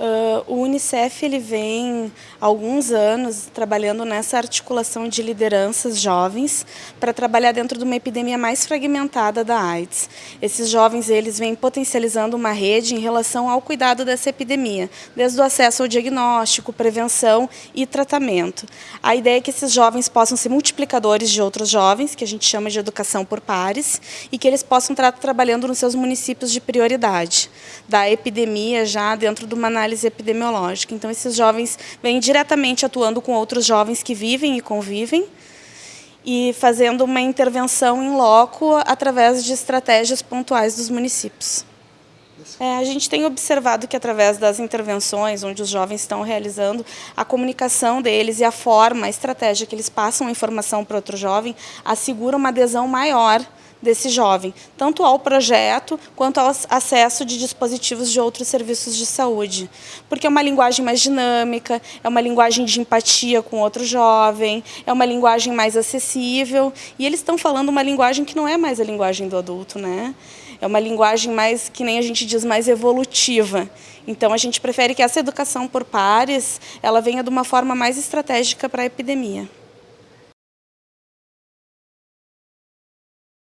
Uh, o Unicef ele vem há alguns anos trabalhando nessa articulação de lideranças jovens para trabalhar dentro de uma epidemia mais fragmentada da AIDS. Esses jovens eles vêm potencializando uma rede em relação ao cuidado dessa epidemia, desde o acesso ao diagnóstico, prevenção e tratamento. A ideia é que esses jovens possam ser multiplicadores de outros jovens, que a gente chama de educação por pares, e que eles possam estar trabalhando nos seus municípios de prioridade da epidemia já dentro de uma análise análise epidemiológica. Então, esses jovens vêm diretamente atuando com outros jovens que vivem e convivem e fazendo uma intervenção em loco através de estratégias pontuais dos municípios. É, a gente tem observado que através das intervenções onde os jovens estão realizando, a comunicação deles e a forma, a estratégia que eles passam a informação para outro jovem, assegura uma adesão maior desse jovem, tanto ao projeto quanto ao acesso de dispositivos de outros serviços de saúde. Porque é uma linguagem mais dinâmica, é uma linguagem de empatia com outro jovem, é uma linguagem mais acessível, e eles estão falando uma linguagem que não é mais a linguagem do adulto, né? É uma linguagem mais, que nem a gente diz, mais evolutiva. Então, a gente prefere que essa educação por pares, ela venha de uma forma mais estratégica para a epidemia.